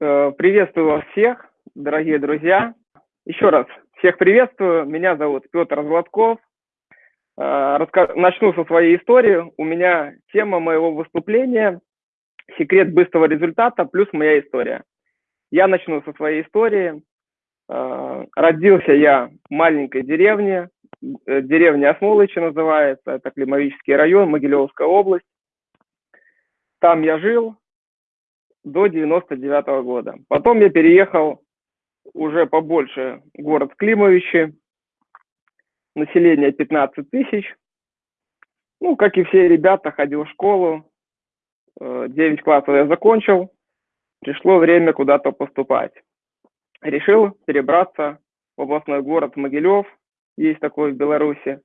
Э, приветствую вас всех, дорогие друзья. Еще раз всех приветствую. Меня зовут Петр Златков. Э, начну со своей истории. У меня тема моего выступления «Секрет быстрого результата плюс моя история». Я начну со своей истории. Э, родился я в маленькой деревне, деревня Осмолычи называется, это Климовический район, Могилевская область. Там я жил, до 99 -го года. Потом я переехал уже побольше город Климовичи, население 15 тысяч. Ну, как и все ребята, ходил в школу, 9 э, классов я закончил, пришло время куда-то поступать. Решил перебраться в областной город Могилев, есть такой в Беларуси.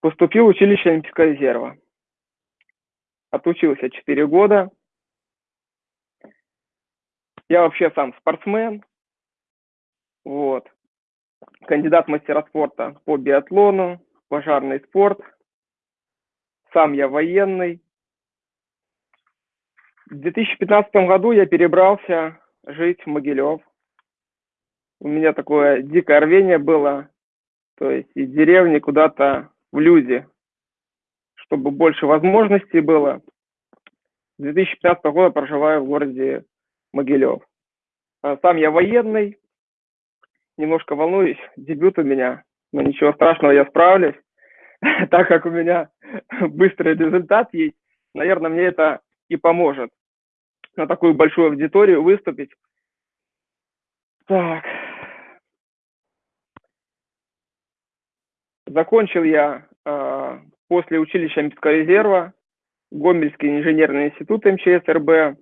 Поступил в училище Олимпийского резерва. Отучился 4 года, я вообще сам спортсмен, вот, кандидат мастера спорта по биатлону, пожарный спорт, сам я военный. В 2015 году я перебрался жить в Могилев. У меня такое дикое рвение было, то есть из деревни куда-то в люди, чтобы больше возможностей было. С 2015 года проживаю в городе Могилев. А, сам я военный, немножко волнуюсь, дебют у меня, но ничего страшного, я справлюсь, так как у меня быстрый результат есть, наверное, мне это и поможет на такую большую аудиторию выступить. Так. Закончил я э, после училища Олимпийского резерва Гомельский инженерный институт МЧС РБ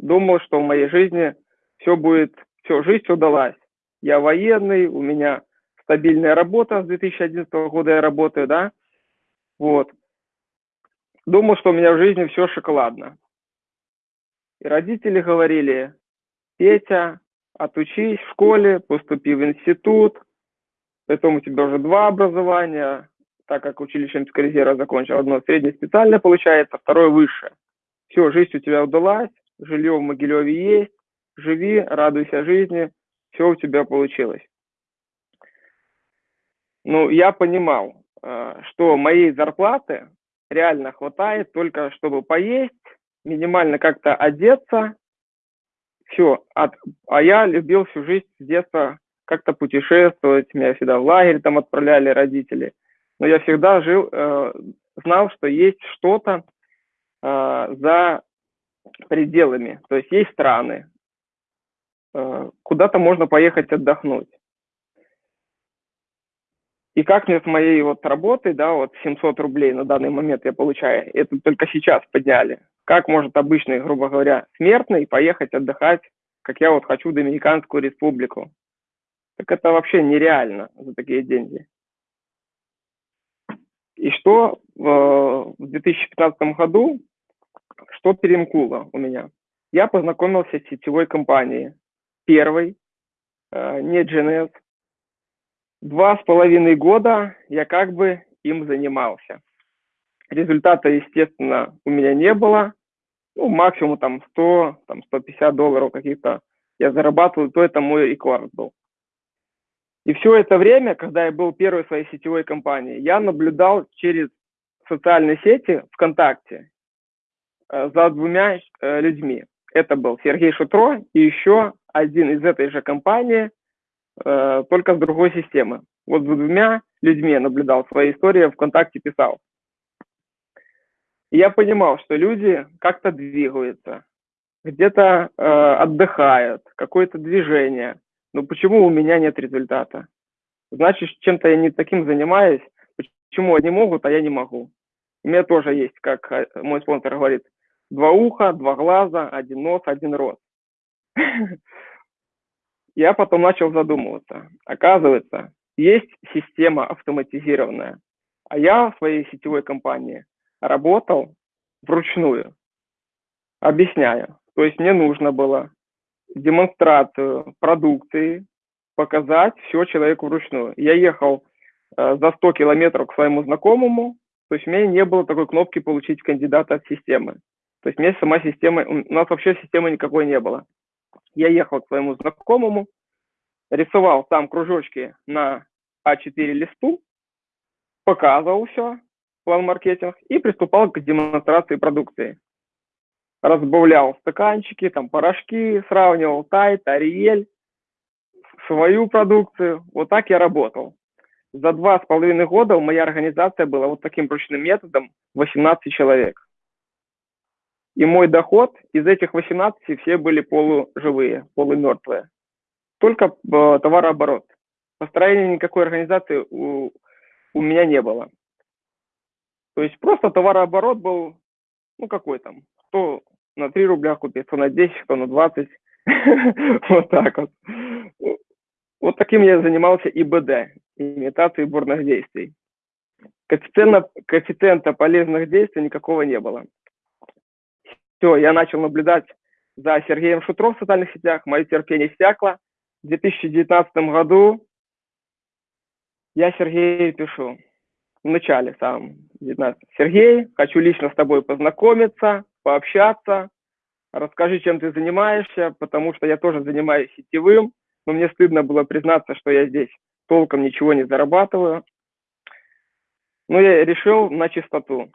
думал, что в моей жизни все будет, все, жизнь удалась. Я военный, у меня стабильная работа, с 2011 года я работаю, да, вот. Думал, что у меня в жизни все шоколадно. И родители говорили, Петя, отучись в школе, поступи в институт, потом у тебя уже два образования, так как училище Римского резерва закончил, одно среднее специальное получается, второе высшее. Все, жизнь у тебя удалась, жилье в Могилеве есть, живи, радуйся жизни, все у тебя получилось. Ну, я понимал, э, что моей зарплаты реально хватает только, чтобы поесть, минимально как-то одеться, все. А я любил всю жизнь с детства как-то путешествовать, меня всегда в лагерь там отправляли родители. Но я всегда жил, э, знал, что есть что-то э, за пределами. То есть есть страны, э, куда-то можно поехать отдохнуть. И как мне с моей вот работой, да, вот 700 рублей на данный момент я получаю, это только сейчас подняли. Как может обычный, грубо говоря, смертный поехать отдыхать, как я вот хочу в Доминиканскую республику? Так это вообще нереально за такие деньги. И что в 2015 году что перемкнуло у меня? Я познакомился с сетевой компанией. Первой, э, не GNS. Два с половиной года я как бы им занимался. Результата, естественно, у меня не было. Ну, максимум там 100, там 150 долларов каких-то я зарабатывал, то это мой рекорд был. И все это время, когда я был первой своей сетевой компанией, я наблюдал через социальные сети ВКонтакте за двумя э, людьми. Это был Сергей Шутро и еще один из этой же компании, э, только с другой системы. Вот за двумя людьми я наблюдал свои истории, ВКонтакте писал. Я понимал, что люди как-то двигаются, где-то э, отдыхают, какое-то движение. Но почему у меня нет результата? Значит, чем-то я не таким занимаюсь. Почему они могут, а я не могу? У меня тоже есть, как мой спонсор говорит, два уха, два глаза, один нос, один рот. Я потом начал задумываться. Оказывается, есть система автоматизированная, а я в своей сетевой компании работал вручную. Объясняю. То есть мне нужно было демонстрацию продукции показать все человеку вручную. Я ехал э, за 100 километров к своему знакомому, то есть у меня не было такой кнопки «Получить кандидата от системы». То есть мне сама система, у нас вообще системы никакой не было. Я ехал к своему знакомому, рисовал там кружочки на А4 листу, показывал все, план маркетинг, и приступал к демонстрации продукции. Разбавлял стаканчики, там порошки, сравнивал Тайт, Ариэль, свою продукцию. Вот так я работал. За два с половиной года моя организация была вот таким ручным методом 18 человек. И мой доход из этих 18 все были полуживые, полумертвые. Только э, товарооборот. Построения никакой организации у, у меня не было. То есть просто товарооборот был, ну какой там, кто на 3 рубля купит, кто на 10, кто на 20. Вот так вот. Вот таким я занимался ИБД, имитацией бурных действий. Коэффициента, полезных действий никакого не было. Все, я начал наблюдать за Сергеем Шутром в социальных сетях, мое терпение стякло. В 2019 году я Сергею пишу, в начале самом 19. Сергей, хочу лично с тобой познакомиться, пообщаться, расскажи, чем ты занимаешься, потому что я тоже занимаюсь сетевым, но мне стыдно было признаться, что я здесь толком ничего не зарабатываю. Но я решил на чистоту.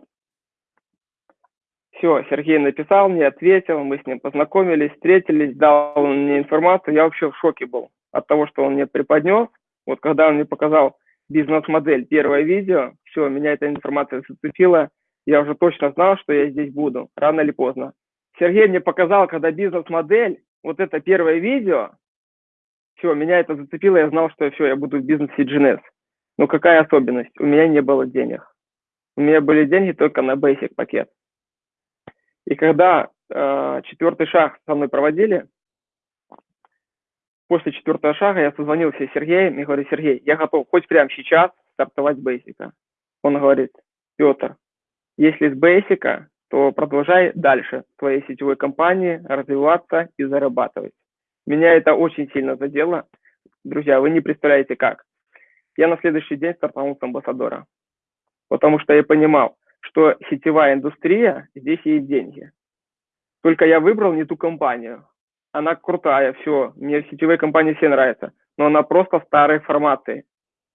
Все, Сергей написал мне, ответил, мы с ним познакомились, встретились, дал мне информацию. Я вообще в шоке был от того, что он мне преподнес. Вот когда он мне показал бизнес-модель, первое видео, все, меня эта информация зацепила. Я уже точно знал, что я здесь буду, рано или поздно. Сергей мне показал, когда бизнес-модель, вот это первое видео, все, меня это зацепило, я знал, что все, я буду в бизнесе GNS. Но какая особенность? У меня не было денег. У меня были деньги только на basic пакет. И когда э, четвертый шаг со мной проводили, после четвертого шага я созвонился с Сергеем и говорю, Сергей, я готов хоть прямо сейчас стартовать бейсика. Он говорит, Петр, если с бейсика, то продолжай дальше в твоей сетевой компании развиваться и зарабатывать. Меня это очень сильно задело. Друзья, вы не представляете как. Я на следующий день стартанул с амбассадора, потому что я понимал, что сетевая индустрия, здесь есть деньги. Только я выбрал не ту компанию. Она крутая, все, мне сетевые компании все нравятся, но она просто старой формации.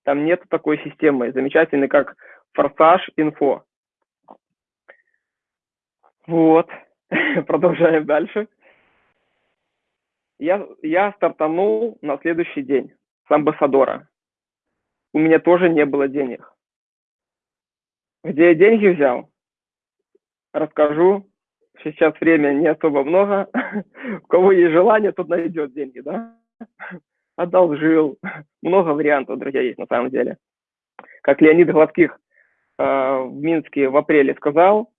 Там нет такой системы замечательной, как Форсаж Инфо. Вот, продолжаем дальше. Я, я стартанул на следующий день с амбассадора. У меня тоже не было денег. Где я деньги взял? Расскажу. Сейчас время не особо много. У кого есть желание, тот найдет деньги, да? Одолжил. Много вариантов, друзья, есть на самом деле. Как Леонид Гладких э, в Минске в апреле сказал,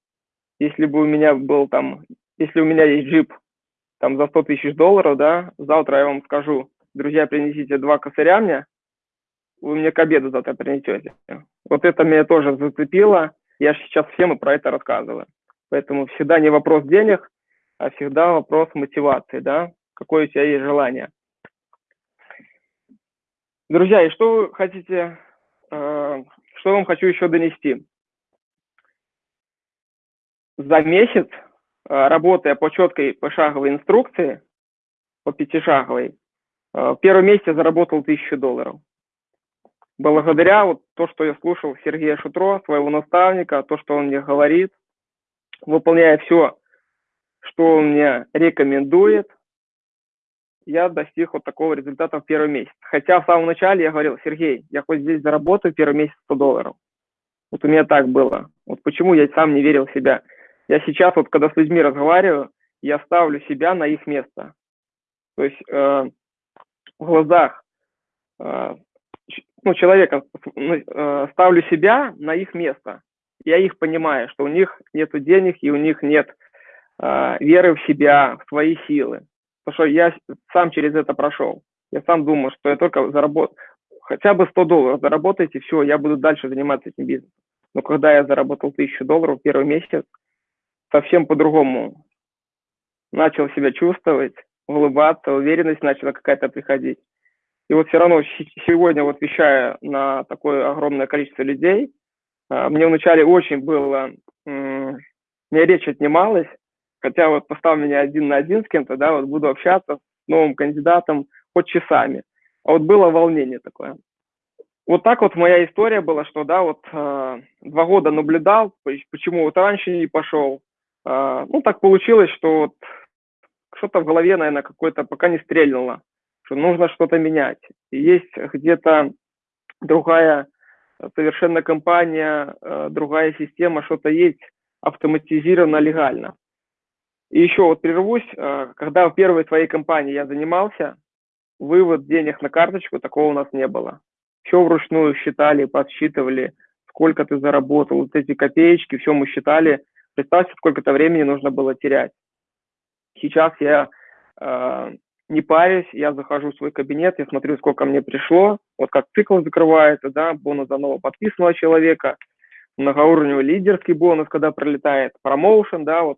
если бы у меня был там, если у меня есть джип там за 100 тысяч долларов, да, завтра я вам скажу, друзья, принесите два косаря мне, вы мне к обеду завтра принесете. Вот это меня тоже зацепило. Я сейчас всем и про это рассказываю. Поэтому всегда не вопрос денег, а всегда вопрос мотивации, да, какое у тебя есть желание. Друзья, и что вы хотите, э, что вам хочу еще донести? За месяц, э, работая по четкой пошаговой инструкции, по пятишаговой, э, в первом месяце заработал тысячу долларов благодаря вот то, что я слушал Сергея Шутро, своего наставника, то, что он мне говорит, выполняя все, что он мне рекомендует, я достиг вот такого результата в первый месяц. Хотя в самом начале я говорил, Сергей, я хоть здесь заработаю первый месяц 100 долларов. Вот у меня так было. Вот почему я сам не верил в себя. Я сейчас вот, когда с людьми разговариваю, я ставлю себя на их место. То есть э, в глазах э, ну, человека, ну, э, ставлю себя на их место. Я их понимаю, что у них нет денег и у них нет э, веры в себя, в свои силы. Потому что я сам через это прошел. Я сам думал, что я только заработаю, хотя бы 100 долларов заработайте, все, я буду дальше заниматься этим бизнесом. Но когда я заработал 1000 долларов в первый месяц, совсем по-другому начал себя чувствовать, улыбаться, уверенность начала какая-то приходить. И вот все равно сегодня, вот вещая на такое огромное количество людей, а, мне вначале очень было, мне речь отнималась, хотя вот поставь меня один на один с кем-то, да, вот буду общаться с новым кандидатом хоть часами. А вот было волнение такое. Вот так вот моя история была, что, да, вот э, два года наблюдал, почему вот раньше не пошел. Э, ну, так получилось, что вот что-то в голове, наверное, какое-то пока не стрельнуло, что нужно что-то менять. Есть где-то другая совершенно компания, э, другая система, что-то есть автоматизировано легально. И еще вот прервусь, э, когда в первой своей компании я занимался, вывод денег на карточку, такого у нас не было. Все вручную считали, подсчитывали, сколько ты заработал, вот эти копеечки, все мы считали. Представьте, сколько-то времени нужно было терять. Сейчас я э, не парюсь, я захожу в свой кабинет, я смотрю, сколько мне пришло, вот как цикл закрывается, да, бонус за нового подписанного человека, многоуровневый лидерский бонус, когда пролетает, промоушен, да, вот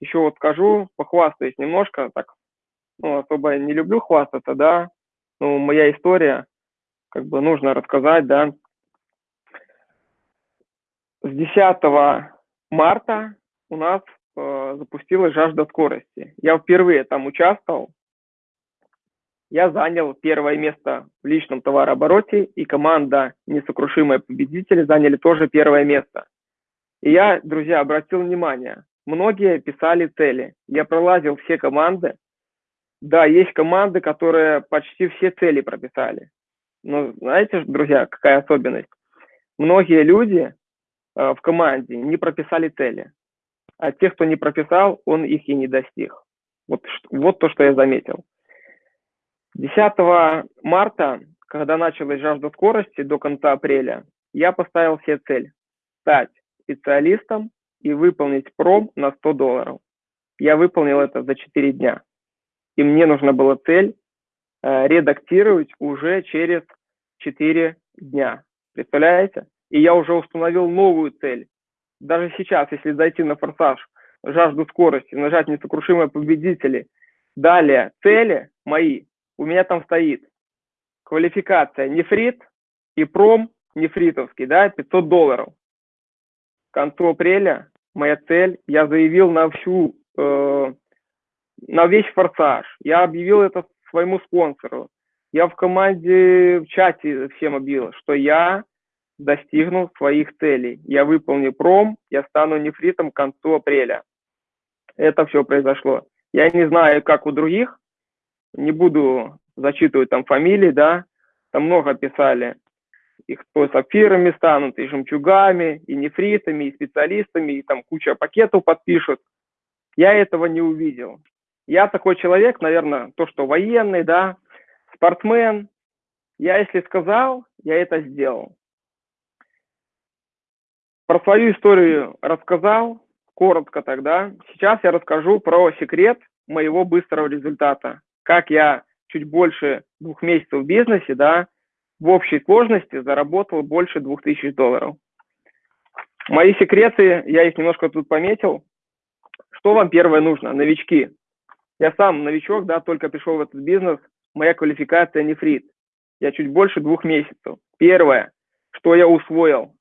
еще вот скажу, похвастаюсь немножко, так, ну, особо не люблю хвастаться, да, ну, моя история, как бы нужно рассказать, да. С 10 марта у нас э, запустилась жажда скорости. Я впервые там участвовал. Я занял первое место в личном товарообороте, и команда «Несокрушимые победители» заняли тоже первое место. И я, друзья, обратил внимание, многие писали цели. Я пролазил все команды. Да, есть команды, которые почти все цели прописали. Но знаете, друзья, какая особенность? Многие люди э, в команде не прописали цели. А те, кто не прописал, он их и не достиг. Вот, вот то, что я заметил. 10 марта, когда началась жажда скорости до конца апреля, я поставил себе цель стать специалистом и выполнить пром на 100 долларов. Я выполнил это за 4 дня. И мне нужна была цель э, редактировать уже через 4 дня. Представляете? И я уже установил новую цель. Даже сейчас, если зайти на форсаж, жажду скорости, нажать несокрушимые победители, далее цели мои, у меня там стоит квалификация нефрит и пром нефритовский, да, 500 долларов. К концу апреля моя цель, я заявил на всю, э, на весь форсаж. Я объявил это своему спонсору. Я в команде, в чате всем объявил, что я достигну своих целей. Я выполню пром, я стану нефритом к концу апреля. Это все произошло. Я не знаю, как у других, не буду зачитывать там фамилии, да, там много писали их то сапфирами станут, и жемчугами, и нефритами, и специалистами, и там куча пакетов подпишут. Я этого не увидел. Я такой человек, наверное, то, что военный, да, спортсмен. Я, если сказал, я это сделал. Про свою историю рассказал, коротко тогда. Сейчас я расскажу про секрет моего быстрого результата. Как я чуть больше двух месяцев в бизнесе, да, в общей сложности заработал больше 2000 долларов. Мои секреты, я их немножко тут пометил. Что вам первое нужно, новички? Я сам новичок, да, только пришел в этот бизнес, моя квалификация нефрит. Я чуть больше двух месяцев. Первое, что я усвоил,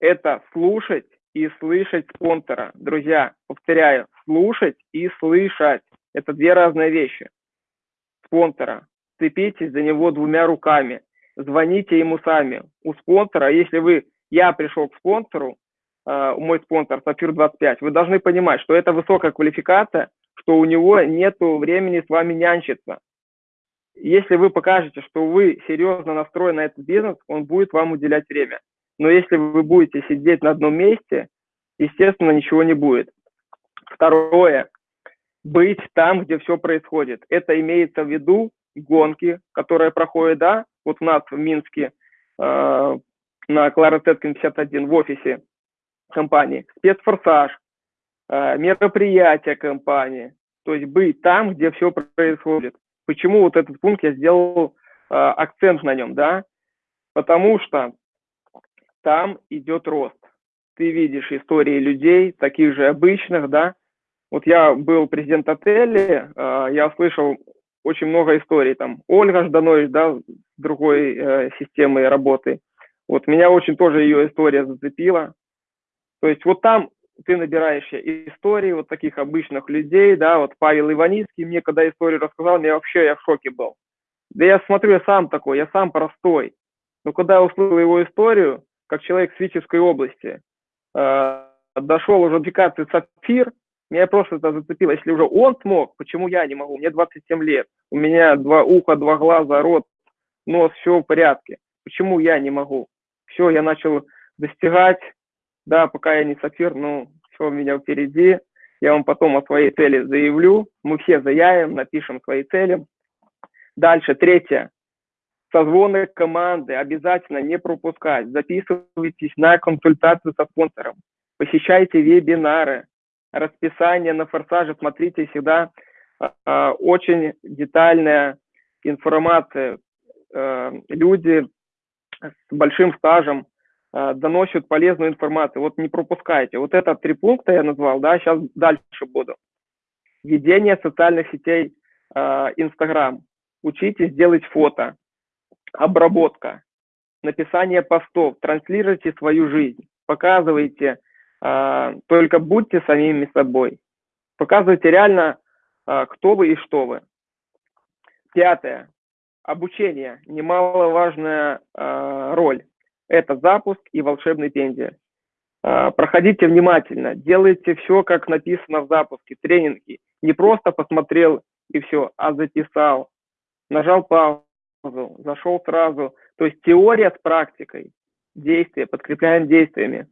это слушать и слышать спонсора. Друзья, повторяю, слушать и слышать. Это две разные вещи. Спонсора. Цепитесь за него двумя руками звоните ему сами. У спонсора, если вы, я пришел к спонсору, э, мой спонсор Сапфир 25, вы должны понимать, что это высокая квалификация, что у него нет времени с вами нянчиться. Если вы покажете, что вы серьезно настроены на этот бизнес, он будет вам уделять время. Но если вы будете сидеть на одном месте, естественно, ничего не будет. Второе. Быть там, где все происходит. Это имеется в виду гонки, которые проходят, да, вот у нас в Минске э, на Клара Теткин 51 в офисе компании, спецфорсаж, э, мероприятия компании, то есть быть там, где все происходит. Почему вот этот пункт я сделал э, акцент на нем, да? Потому что там идет рост. Ты видишь истории людей, таких же обычных, да? Вот я был президент отеля, э, я слышал очень много историй. Там Ольга Жданович, да, другой э, системы работы. Вот меня очень тоже ее история зацепила. То есть вот там ты набираешь истории вот таких обычных людей, да, вот Павел Иваницкий мне когда историю рассказал, мне вообще я в шоке был. Да я смотрю, я сам такой, я сам простой. Но когда я услышал его историю, как человек с Витебской области, э, дошел уже до аппликации «Сапфир», меня просто это зацепило. Если уже он смог, почему я не могу? Мне 27 лет, у меня два уха, два глаза, рот, нос, все в порядке. Почему я не могу? Все, я начал достигать, да, пока я не сапфир, ну, все у меня впереди. Я вам потом о своей цели заявлю. Мы все заявим, напишем свои цели. Дальше, третье. Созвоны команды обязательно не пропускать. Записывайтесь на консультацию со спонсором. Посещайте вебинары. Расписание на форсаже. Смотрите всегда э, очень детальная информация. Э, люди с большим стажем э, доносят полезную информацию. Вот не пропускайте. Вот это три пункта я назвал, да, сейчас дальше буду. Ведение социальных сетей Инстаграм. Учитесь делать фото, обработка, написание постов, транслируйте свою жизнь, показывайте, только будьте самими собой, показывайте реально, э, кто вы и что вы. Пятое. Обучение. Немаловажная э, роль. Это запуск и волшебный пендель. Проходите внимательно, делайте все, как написано в запуске, тренинги. Не просто посмотрел и все, а записал, нажал паузу, зашел сразу. То есть теория с практикой, действия, подкрепляем действиями.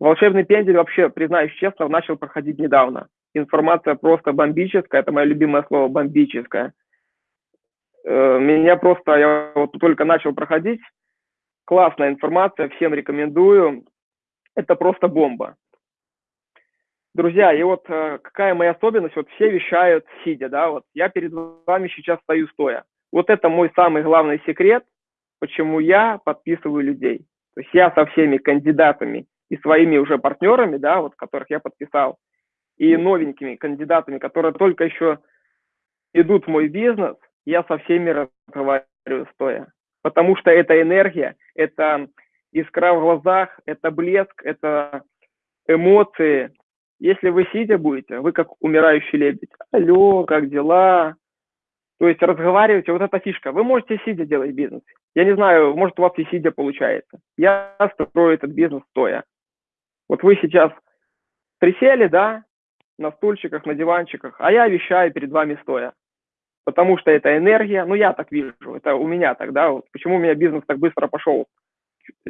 Волшебный пендель вообще, признаюсь честно, начал проходить недавно. Информация просто бомбическая, это мое любимое слово, бомбическая. Э, меня просто, я вот только начал проходить, классная информация, всем рекомендую. Это просто бомба. Друзья, и вот э, какая моя особенность, вот все вещают сидя, да, вот я перед вами сейчас стою стоя. Вот это мой самый главный секрет, почему я подписываю людей. То есть я со всеми кандидатами и своими уже партнерами, да, вот которых я подписал, и новенькими кандидатами, которые только еще идут в мой бизнес, я со всеми разговариваю стоя. Потому что это энергия, это искра в глазах, это блеск, это эмоции. Если вы сидя будете, вы как умирающий лебедь. Алло, как дела? То есть разговариваете, вот эта фишка. Вы можете сидя делать бизнес. Я не знаю, может у вас и сидя получается. Я строю этот бизнес стоя. Вот вы сейчас присели, да, на стульчиках, на диванчиках, а я вещаю перед вами стоя. Потому что это энергия, ну я так вижу, это у меня так, да, вот. Почему у меня бизнес так быстро пошел,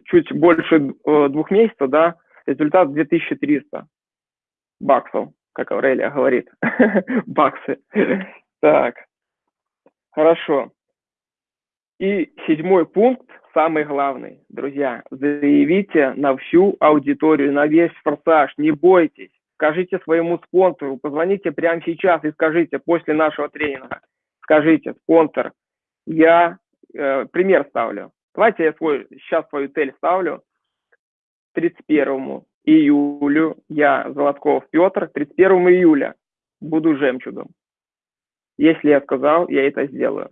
чуть больше э, двух месяцев, да, результат 2300 баксов, как Аврелия говорит, баксы. Так, Хорошо. И седьмой пункт, самый главный, друзья, заявите на всю аудиторию, на весь форсаж, не бойтесь, скажите своему спонсору, позвоните прямо сейчас и скажите после нашего тренинга, скажите, спонсор, я э, пример ставлю. Давайте я свой, сейчас свою цель ставлю. 31 июлю я, Золотков Петр, 31 июля буду жемчугом. Если я сказал, я это сделаю.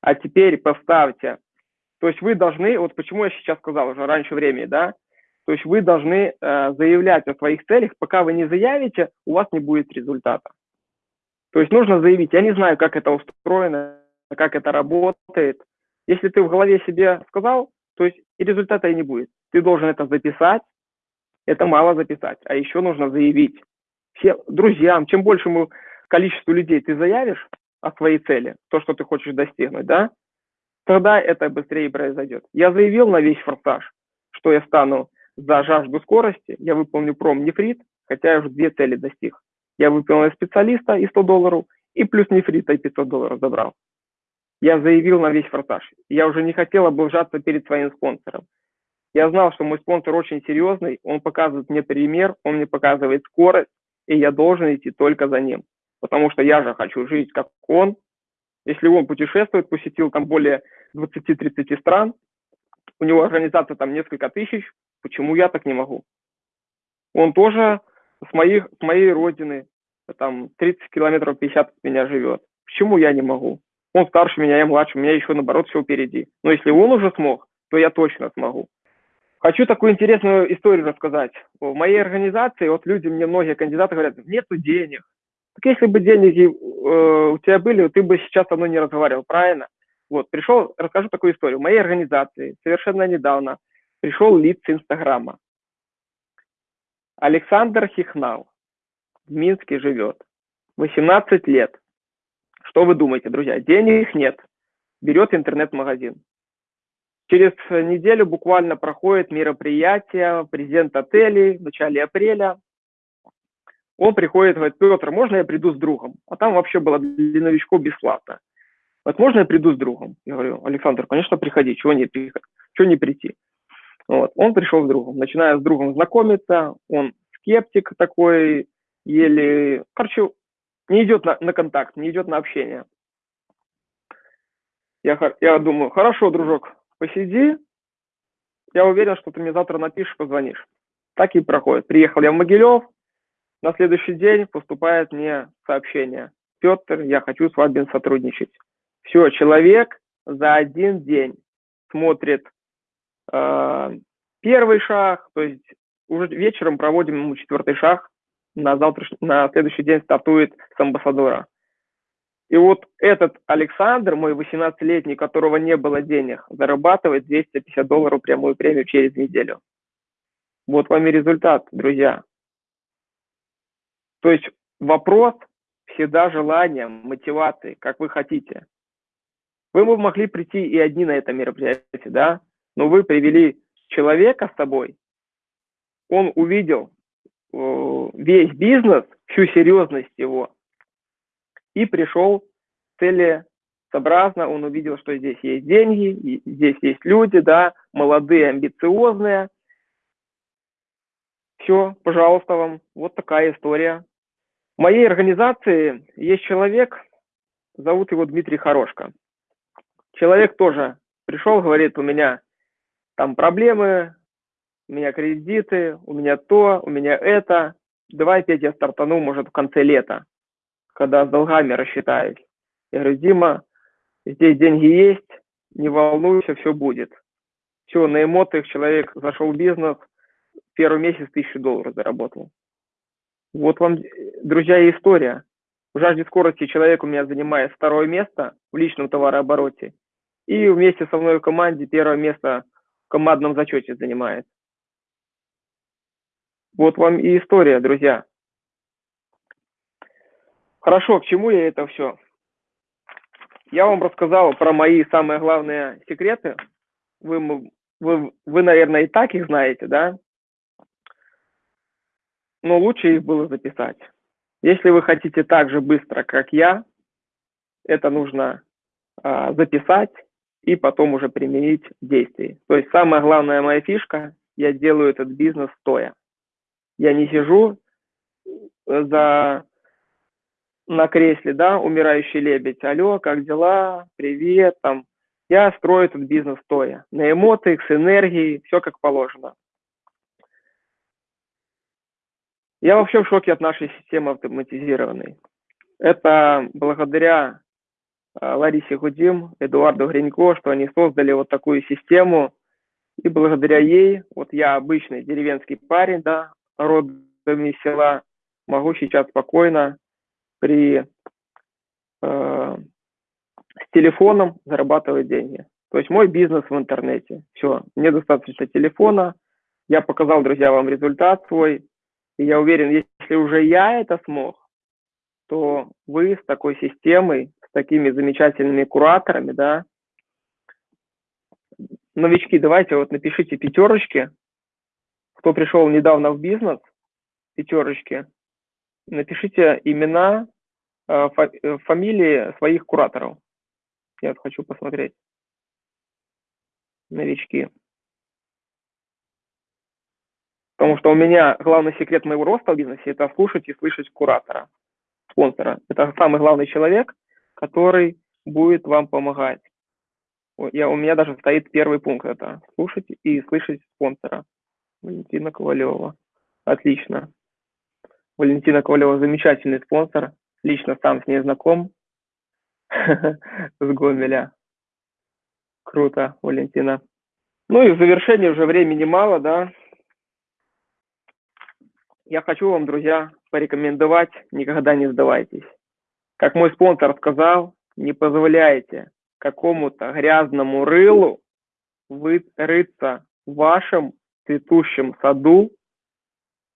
А теперь поставьте. То есть вы должны, вот почему я сейчас сказал уже раньше времени, да, то есть вы должны э, заявлять о своих целях, пока вы не заявите, у вас не будет результата. То есть нужно заявить, я не знаю, как это устроено, как это работает. Если ты в голове себе сказал, то есть и результата и не будет. Ты должен это записать, это мало записать, а еще нужно заявить. Все друзьям, чем большему количеству людей ты заявишь, о своей цели, то, что ты хочешь достигнуть, да, тогда это быстрее произойдет. Я заявил на весь форсаж, что я стану за жажду скорости, я выполню пром-нефрит, хотя я уже две цели достиг. Я выполнил специалиста и 100 долларов, и плюс нефрита и 500 долларов забрал. Я заявил на весь форсаж. Я уже не хотел облажаться перед своим спонсором. Я знал, что мой спонсор очень серьезный, он показывает мне пример, он мне показывает скорость, и я должен идти только за ним потому что я же хочу жить как он. Если он путешествует, посетил там более 20-30 стран, у него организация там несколько тысяч, почему я так не могу? Он тоже с, моих, с моей родины, там 30 километров 50 от меня живет. Почему я не могу? Он старше меня, я младше, у меня еще наоборот все впереди. Но если он уже смог, то я точно смогу. Хочу такую интересную историю рассказать. В моей организации, вот люди, мне многие кандидаты говорят, нету денег. Так если бы деньги э, у тебя были, ты бы сейчас со мной не разговаривал, правильно? Вот, пришел, расскажу такую историю. В моей организации совершенно недавно пришел лид с Инстаграма. Александр Хихнал в Минске живет. 18 лет. Что вы думаете, друзья? Денег нет. Берет интернет-магазин. Через неделю буквально проходит мероприятие, президент отелей в начале апреля. Он приходит, говорит, Петр, можно я приду с другом? А там вообще было для новичков бесплатно. Вот можно я приду с другом? Я говорю, Александр, конечно, приходи, чего не, чего не прийти? Вот. Он пришел с другом, начиная с другом знакомиться, он скептик такой, еле, короче, не идет на, на контакт, не идет на общение. Я, я думаю, хорошо, дружок, посиди, я уверен, что ты мне завтра напишешь, позвонишь. Так и проходит. Приехал я в Могилев, на следующий день поступает мне сообщение. Петр, я хочу с вами сотрудничать. Все, человек за один день смотрит э, первый шаг, то есть уже вечером проводим ему четвертый шаг, на, завтраш... на следующий день стартует с амбассадора. И вот этот Александр, мой 18-летний, которого не было денег, зарабатывает 250 долларов прямую премию через неделю. Вот вам и результат, друзья. То есть вопрос всегда желания, мотивации, как вы хотите. Вы бы могли прийти и одни на это мероприятие, да, но вы привели человека с собой, он увидел э, весь бизнес, всю серьезность его, и пришел целесообразно, он увидел, что здесь есть деньги, здесь есть люди, да, молодые, амбициозные. Все, пожалуйста вам, вот такая история. В моей организации есть человек, зовут его Дмитрий Хорошко. Человек тоже пришел, говорит, у меня там проблемы, у меня кредиты, у меня то, у меня это. Давай опять я стартану, может, в конце лета, когда с долгами рассчитаюсь. Я говорю, Дима, здесь деньги есть, не волнуйся, все будет. Все, на эмоциях человек зашел в бизнес, первый месяц тысячу долларов заработал. Вот вам, друзья, история. В жажде скорости человек у меня занимает второе место в личном товарообороте. И вместе со мной в команде первое место в командном зачете занимает. Вот вам и история, друзья. Хорошо, к чему я это все? Я вам рассказал про мои самые главные секреты. Вы, вы, вы, наверное, и так их знаете, да? Но лучше их было записать. Если вы хотите так же быстро, как я, это нужно а, записать и потом уже применить в действии. То есть самая главная моя фишка, я делаю этот бизнес стоя. Я не сижу э, за на кресле, да, умирающий лебедь. Алло, как дела? Привет, там. Я строю этот бизнес стоя. На эмоциях, с энергией, все как положено. Я вообще в шоке от нашей системы автоматизированной. Это благодаря э, Ларисе Гудим, Эдуарду Гринько, что они создали вот такую систему. И благодаря ей, вот я обычный деревенский парень, да, родами села, могу сейчас спокойно при э, с телефоном зарабатывать деньги. То есть мой бизнес в интернете. Все, мне достаточно телефона. Я показал, друзья, вам результат свой. И я уверен, если уже я это смог, то вы с такой системой, с такими замечательными кураторами, да, новички, давайте вот напишите пятерочки, кто пришел недавно в бизнес, пятерочки, напишите имена, э, э, фамилии своих кураторов. Я вот хочу посмотреть. Новички. Потому что у меня главный секрет моего роста в бизнесе – это слушать и слышать куратора, спонсора. Это самый главный человек, который будет вам помогать. Я, у меня даже стоит первый пункт – это слушать и слышать спонсора. Валентина Ковалева. Отлично. Валентина Ковалева замечательный спонсор. Лично сам с ней знаком. С Гомеля. Круто, Валентина. Ну и в завершении уже времени мало, да. Я хочу вам, друзья, порекомендовать, никогда не сдавайтесь. Как мой спонсор сказал, не позволяйте какому-то грязному рылу рыться в вашем цветущем саду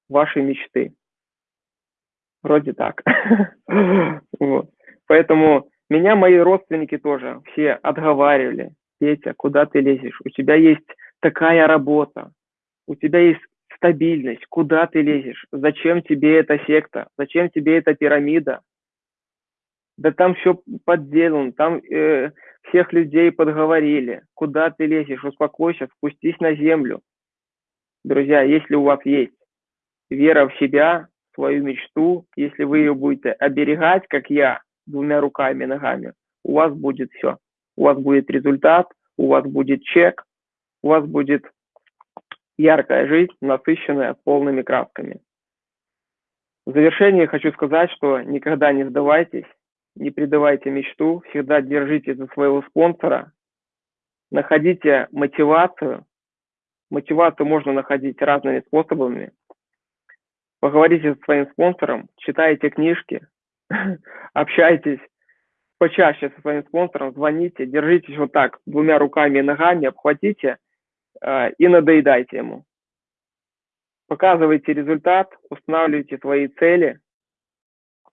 вашей мечты. Вроде так. Поэтому меня мои родственники тоже все отговаривали. Петя, куда ты лезешь? У тебя есть такая работа, у тебя есть стабильность, куда ты лезешь? Зачем тебе эта секта? Зачем тебе эта пирамида? Да там все подделано, там э, всех людей подговорили. Куда ты лезешь? Успокойся, спустись на землю. Друзья, если у вас есть вера в себя, свою мечту, если вы ее будете оберегать, как я, двумя руками и ногами, у вас будет все. У вас будет результат, у вас будет чек, у вас будет яркая жизнь, насыщенная полными красками. В завершение хочу сказать, что никогда не сдавайтесь, не предавайте мечту, всегда держите за своего спонсора, находите мотивацию. Мотивацию можно находить разными способами. Поговорите со своим спонсором, читайте книжки, общайтесь почаще со своим спонсором, звоните, держитесь вот так двумя руками и ногами, обхватите и надоедайте ему. Показывайте результат, устанавливайте свои цели,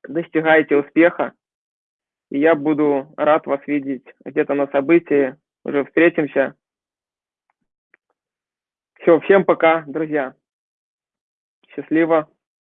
достигайте успеха, и я буду рад вас видеть где-то на событии. Уже встретимся. Все, всем пока, друзья. Счастливо.